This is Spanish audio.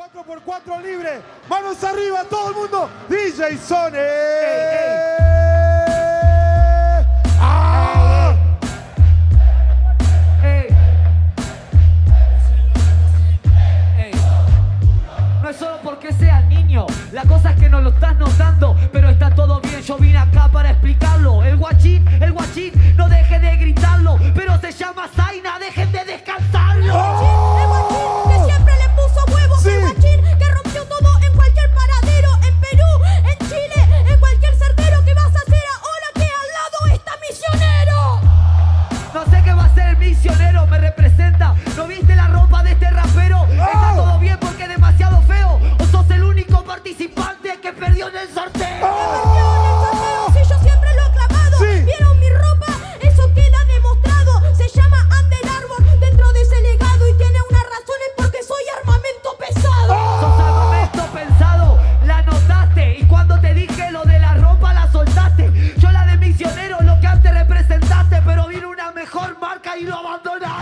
4x4 libre. Manos arriba, todo el mundo. DJ Sone. mejor marca y lo abandonaron.